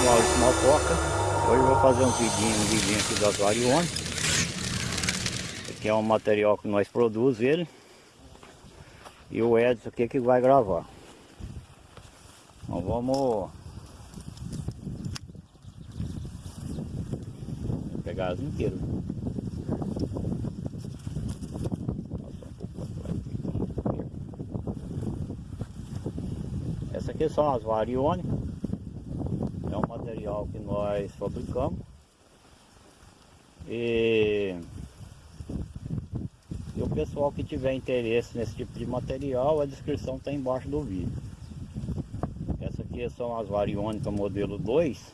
sou Maurício Malcoca. Hoje eu vou fazer um vidinho, um vidinho aqui das Varione. Esse aqui é um material que nós produzimos ele. E o Edson aqui que vai gravar. Então vamos pegar as inteiras. Essa aqui são as Varione. É um material que nós fabricamos. E, e o pessoal que tiver interesse nesse tipo de material, a descrição está embaixo do vídeo. Essa aqui são as variônicas modelo 2.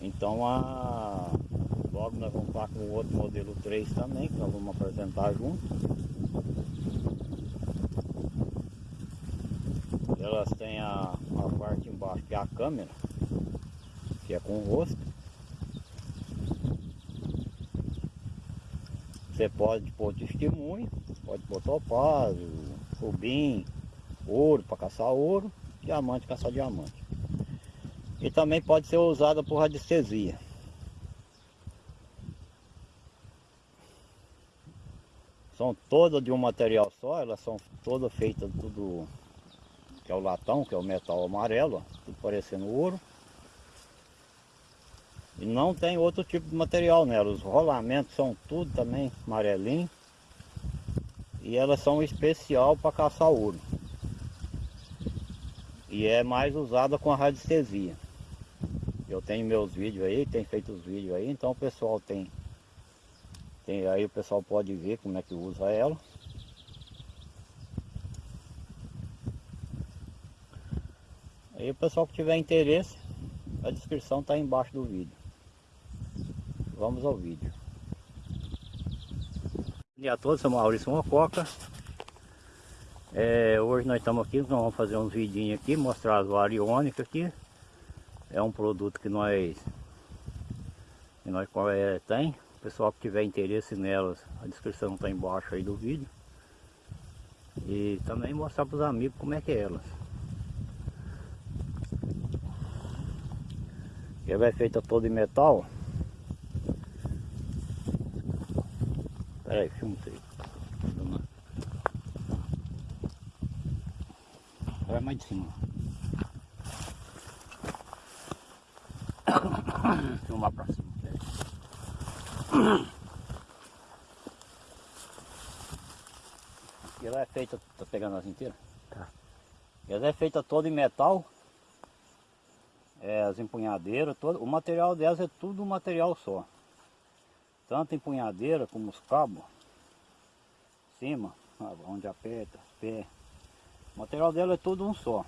Então a, logo nós vamos estar com o outro modelo 3 também, que nós vamos apresentar junto. Elas têm a, a parte embaixo que é a câmera, que é com o rosto. Você pode pôr testemunho, pode pôr topázio, rubim, ouro para caçar ouro, diamante caçar diamante. E também pode ser usada por radiestesia. São todas de um material só, elas são todas feitas tudo que é o latão, que é o metal amarelo, tudo parecendo ouro. E não tem outro tipo de material nela, os rolamentos são tudo também amarelinho. E elas são especial para caçar ouro. E é mais usada com a radiestesia. Eu tenho meus vídeos aí, tem feito os vídeos aí, então o pessoal tem, tem aí o pessoal pode ver como é que usa ela. Aí o pessoal que tiver interesse, a descrição está embaixo do vídeo. Vamos ao vídeo. Bom dia a todos, sou Maurício Mococa. É, hoje nós estamos aqui, nós vamos fazer uns vidinhos aqui, mostrar as variônicas aqui. É um produto que nós, que nós é, tem. O pessoal que tiver interesse nelas, a descrição está embaixo aí do vídeo. E também mostrar para os amigos como é que é elas. Ela é feita toda em metal. Espera aí, filma isso. Vai mais de cima. Filmar pra cima. Ela é feita, tá pegando as inteiras? Tá. Ela é feita toda em metal é, as empunhadeiras, todo, o material delas é tudo um material só. Tanto empunhadeira como os cabos, cima, onde aperta, pé. O material dela é tudo um só.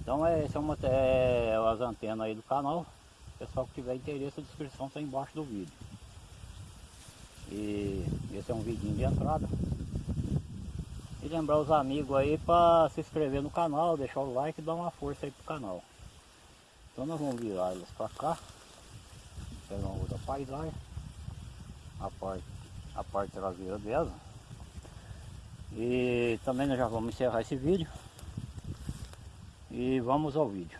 Então é, esse é, uma, é as antenas aí do canal. Pessoal que tiver interesse, a descrição está embaixo do vídeo. E esse é um vidinho de entrada. Lembrar os amigos aí para se inscrever no canal, deixar o like e dar uma força aí pro canal. Então nós vamos virar elas para cá. Pegar uma outra paisagem. A parte, a parte traseira dela. E também nós já vamos encerrar esse vídeo. E vamos ao vídeo.